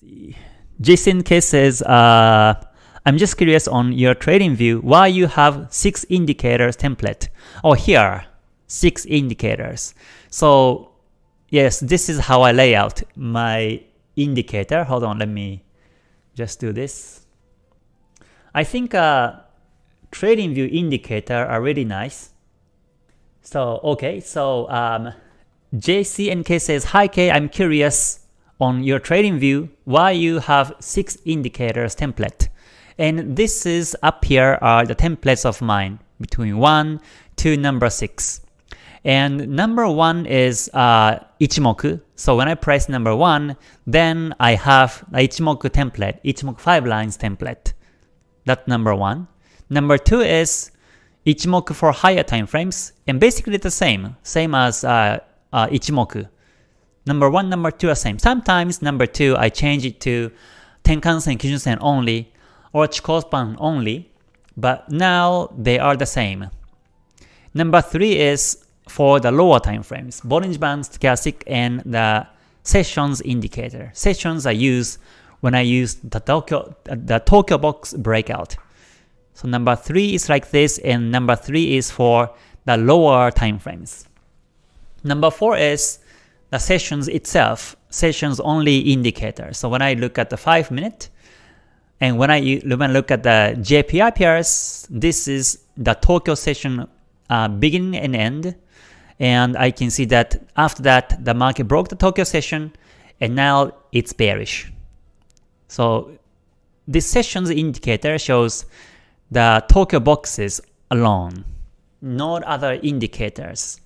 see. Jason K says, uh, I'm just curious on your TradingView why you have six indicators template. Oh, here, six indicators. So yes, this is how I lay out my indicator. Hold on, let me just do this. I think uh, TradingView indicator are really nice. So okay, so um, JCNK says, Hi K, I'm curious on your TradingView why you have 6 indicators template. And this is up here are the templates of mine between 1 to number 6. And number 1 is uh, Ichimoku. So when I press number 1, then I have the Ichimoku template, Ichimoku 5 lines template. That's number 1. Number 2 is Ichimoku for higher time frames, and basically the same, same as uh, uh, Ichimoku. Number 1, number 2 are same. Sometimes number 2 I change it to Tenkan-sen, Kijun-sen only, or Chikou only, but now they are the same. Number 3 is for the lower time frames, Bollinger Band, Stochastic, and the sessions indicator. Sessions I use when I use the Tokyo, the Tokyo box breakout. So number 3 is like this, and number 3 is for the lower time frames. Number 4 is the sessions itself, sessions only indicator. So when I look at the 5 minute, and when I, when I look at the JPY pairs, this is the Tokyo session uh, beginning and end, and I can see that after that the market broke the Tokyo session, and now it's bearish. So this sessions indicator shows the Tokyo boxes alone, not other indicators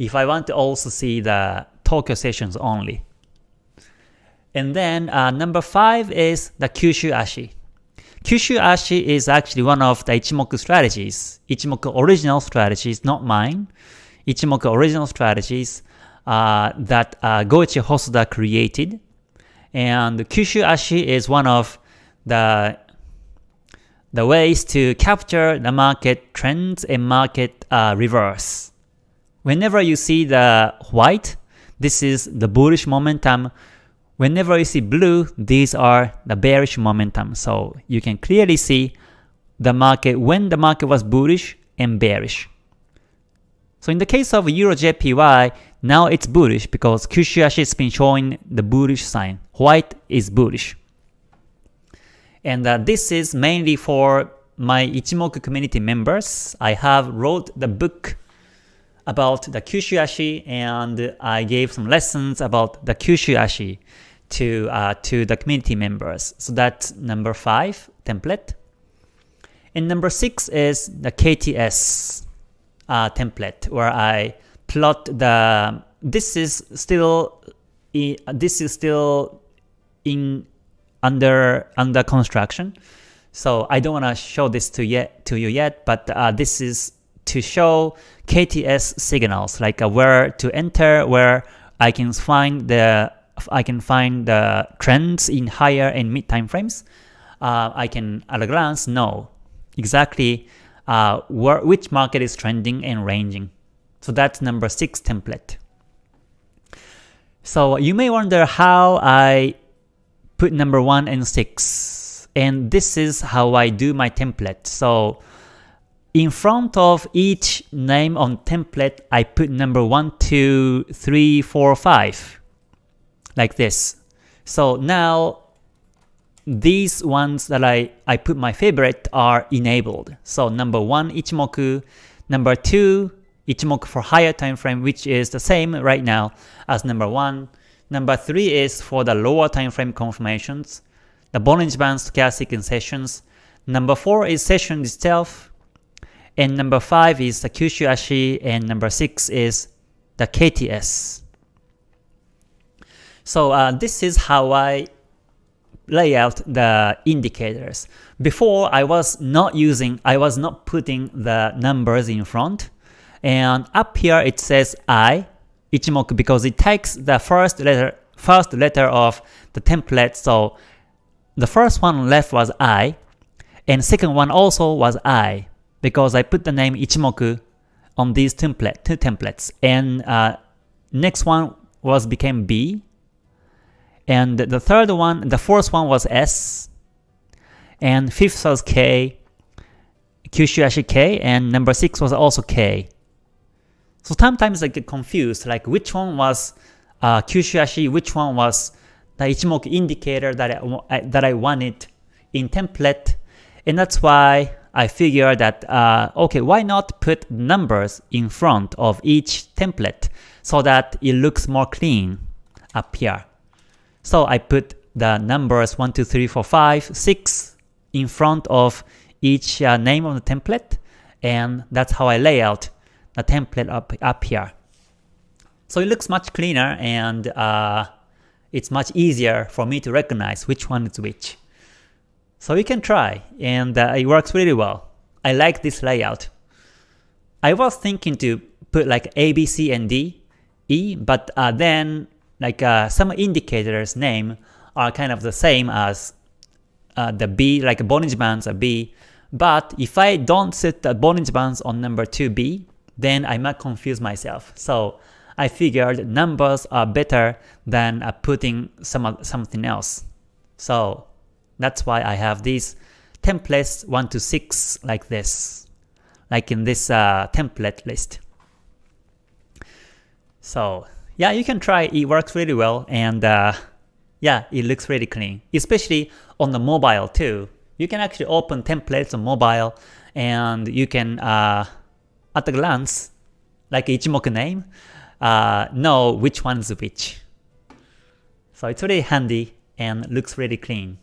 if I want to also see the Tokyo sessions only. And then uh, number 5 is the Kyushu Ashi. Kyushu Ashi is actually one of the Ichimoku strategies, Ichimoku original strategies, not mine. Ichimoku original strategies uh, that uh, Goichi Hosoda created. And Kyushu Ashi is one of the the ways to capture the market trends and market uh, reverse. Whenever you see the white, this is the bullish momentum. Whenever you see blue, these are the bearish momentum. So you can clearly see the market when the market was bullish and bearish. So in the case of Euro JPY, now it's bullish because Kyushu has been showing the bullish sign. White is bullish. And uh, this is mainly for my Ichimoku community members. I have wrote the book about the Kyushu Ashi and I gave some lessons about the Kyushu Ashi to, uh, to the community members. So that's number 5 template. And number 6 is the KTS uh, template where I plot the this is still this is still in under under construction. So I don't want to show this to yet to you yet, but uh, this is to show KTS signals, like uh, where to enter, where I can find the I can find the trends in higher and mid time frames. Uh, I can at a glance know exactly uh, where which market is trending and ranging. So that's number six template. So you may wonder how I put number one and six, and this is how I do my template. So in front of each name on template, I put number 1, 2, 3, 4, 5, like this. So now, these ones that I, I put my favorite are enabled. So number 1, Ichimoku, number 2, Ichimoku for higher time frame, which is the same right now as number 1. Number 3 is for the lower time frame confirmations, the Bollinger Band stochastic in sessions. Number 4 is session itself, and number 5 is the Kyushu Ashi, and number 6 is the KTS. So uh, this is how I lay out the indicators. Before I was not using, I was not putting the numbers in front, and up here it says I, Ichimoku, because it takes the first letter, first letter of the template, so the first one left was I, and second one also was I because I put the name Ichimoku on these template, two templates. And uh, next one was became B. and the third one, the fourth one was S, and fifth was K, Kyushu Ashi K, and number six was also K. So sometimes I get confused, like which one was uh, Kyushu Ashi, which one was the Ichimoku indicator that I, that I wanted in template, and that's why I figured that, uh, okay, why not put numbers in front of each template so that it looks more clean up here. So I put the numbers 1, 2, 3, 4, 5, 6 in front of each uh, name of the template, and that's how I lay out the template up, up here. So it looks much cleaner and uh, it's much easier for me to recognize which one is which. So you can try, and uh, it works really well. I like this layout. I was thinking to put like A, B, C, and D, E, but uh, then like uh, some indicators name are kind of the same as uh, the B, like Bollinger Bands are B, but if I don't set the Bollinger Bands on number 2B, then I might confuse myself. So I figured numbers are better than uh, putting some something else. So that's why I have these templates 1 to 6 like this, like in this uh, template list. So yeah, you can try, it works really well, and uh, yeah, it looks really clean, especially on the mobile too. You can actually open templates on mobile, and you can, uh, at a glance, like Ichimoku name, uh, know which one is which. So it's really handy and looks really clean.